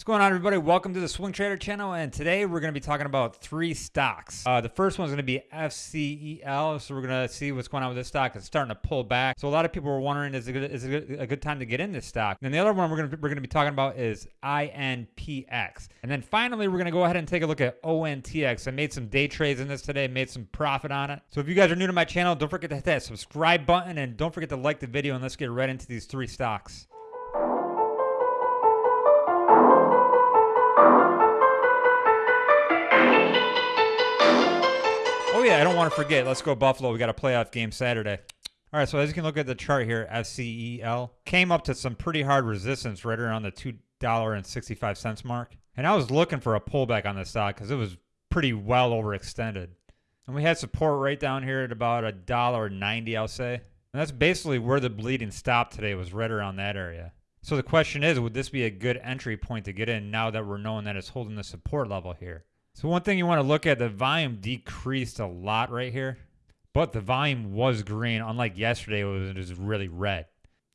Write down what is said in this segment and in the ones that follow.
What's going on, everybody? Welcome to the Swing Trader channel, and today we're going to be talking about three stocks. Uh, the first one's going to be FCEL, so we're going to see what's going on with this stock. It's starting to pull back, so a lot of people were wondering, is it, good, is it a good time to get in this stock? And the other one we're going to we're going to be talking about is INPX, and then finally we're going to go ahead and take a look at ONTX. I made some day trades in this today, made some profit on it. So if you guys are new to my channel, don't forget to hit that subscribe button, and don't forget to like the video, and let's get right into these three stocks. Want to forget. Let's go Buffalo. We got a playoff game Saturday. All right, so as you can look at the chart here, FCEL came up to some pretty hard resistance right around the $2.65 mark. And I was looking for a pullback on this stock because it was pretty well overextended. And we had support right down here at about a dollar ninety, I'll say. And that's basically where the bleeding stopped today was right around that area. So the question is, would this be a good entry point to get in now that we're knowing that it's holding the support level here? So one thing you want to look at, the volume decreased a lot right here, but the volume was green, unlike yesterday it was just really red.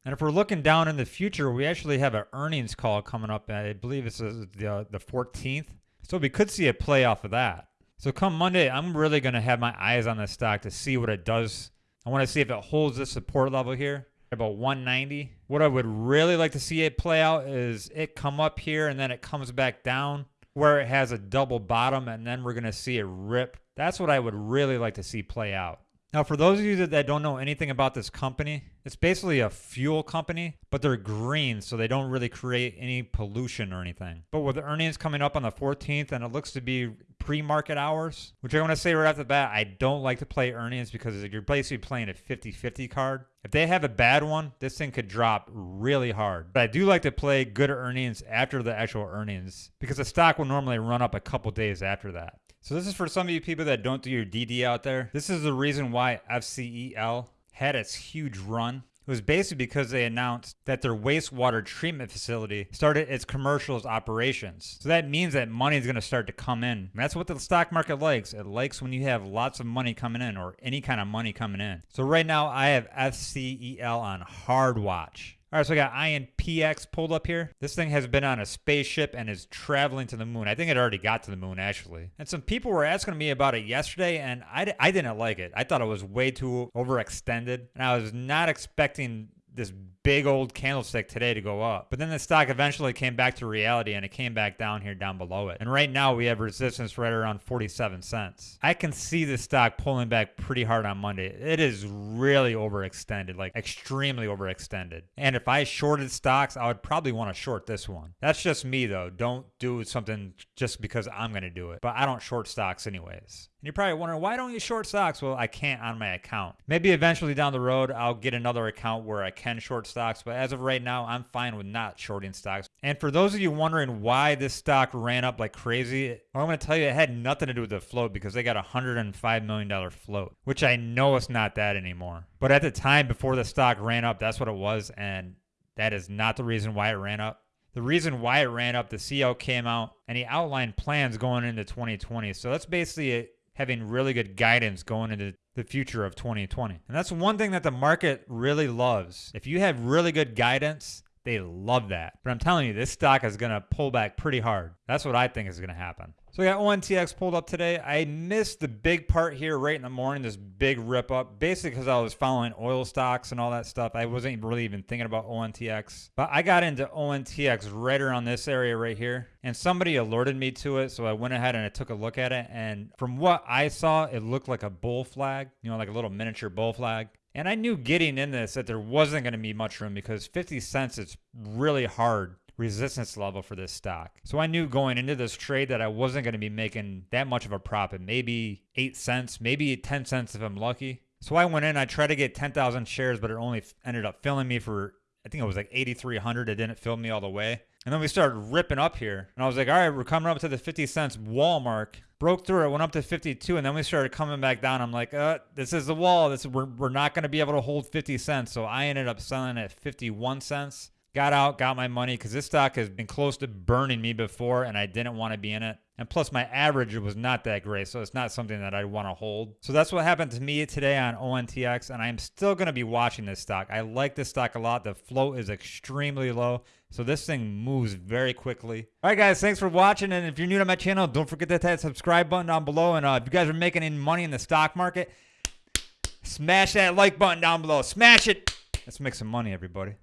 And if we're looking down in the future, we actually have an earnings call coming up. I believe it's the, uh, the 14th. So we could see a play off of that. So come Monday, I'm really going to have my eyes on this stock to see what it does. I want to see if it holds the support level here about 190. What I would really like to see it play out is it come up here and then it comes back down where it has a double bottom and then we're going to see it rip. That's what I would really like to see play out. Now, for those of you that, that don't know anything about this company, it's basically a fuel company, but they're green, so they don't really create any pollution or anything. But with earnings coming up on the 14th, and it looks to be pre-market hours, which I want to say right off the bat, I don't like to play earnings because you're basically playing a 50-50 card. If they have a bad one, this thing could drop really hard. But I do like to play good earnings after the actual earnings because the stock will normally run up a couple days after that. So this is for some of you people that don't do your DD out there. This is the reason why FCEL had its huge run. It was basically because they announced that their wastewater treatment facility started its commercials operations. So that means that money is going to start to come in. And that's what the stock market likes. It likes when you have lots of money coming in or any kind of money coming in. So right now I have FCEL on hard watch. All right, so I got INPX pulled up here. This thing has been on a spaceship and is traveling to the moon. I think it already got to the moon, actually. And some people were asking me about it yesterday, and I, I didn't like it. I thought it was way too overextended, and I was not expecting this big old candlestick today to go up. But then the stock eventually came back to reality and it came back down here down below it. And right now we have resistance right around 47 cents. I can see the stock pulling back pretty hard on Monday. It is really overextended, like extremely overextended. And if I shorted stocks, I would probably want to short this one. That's just me though. Don't do something just because I'm going to do it. But I don't short stocks anyways. You're probably wondering, why don't you short stocks? Well, I can't on my account. Maybe eventually down the road, I'll get another account where I can short stocks. But as of right now, I'm fine with not shorting stocks. And for those of you wondering why this stock ran up like crazy, well, I'm going to tell you it had nothing to do with the float because they got a $105 million float, which I know it's not that anymore. But at the time before the stock ran up, that's what it was. And that is not the reason why it ran up. The reason why it ran up, the CEO came out and he outlined plans going into 2020. So that's basically having really good guidance going into the future of 2020. And that's one thing that the market really loves. If you have really good guidance, they love that. But I'm telling you, this stock is going to pull back pretty hard. That's what I think is going to happen. So we got ONTX pulled up today. I missed the big part here right in the morning, this big rip up, basically because I was following oil stocks and all that stuff. I wasn't really even thinking about ONTX. But I got into ONTX right around this area right here. And somebody alerted me to it. So I went ahead and I took a look at it. And from what I saw, it looked like a bull flag, you know, like a little miniature bull flag. And I knew getting in this that there wasn't going to be much room because 50 cents is really hard resistance level for this stock. So I knew going into this trade that I wasn't going to be making that much of a profit, maybe 8 cents, maybe 10 cents if I'm lucky. So I went in, I tried to get 10,000 shares, but it only ended up filling me for, I think it was like 8,300. It didn't fill me all the way. And then we started ripping up here. And I was like, all right, we're coming up to the 50 cents wall mark. Broke through it, went up to 52, and then we started coming back down. I'm like, uh, this is the wall. This we're, we're not going to be able to hold 50 cents. So I ended up selling at 51 cents got out, got my money because this stock has been close to burning me before and I didn't want to be in it. And plus, my average was not that great, so it's not something that I want to hold. So that's what happened to me today on ONTX, and I'm still going to be watching this stock. I like this stock a lot. The float is extremely low, so this thing moves very quickly. All right, guys, thanks for watching. And if you're new to my channel, don't forget to hit that subscribe button down below. And uh, if you guys are making any money in the stock market, smash that like button down below. Smash it. Let's make some money, everybody.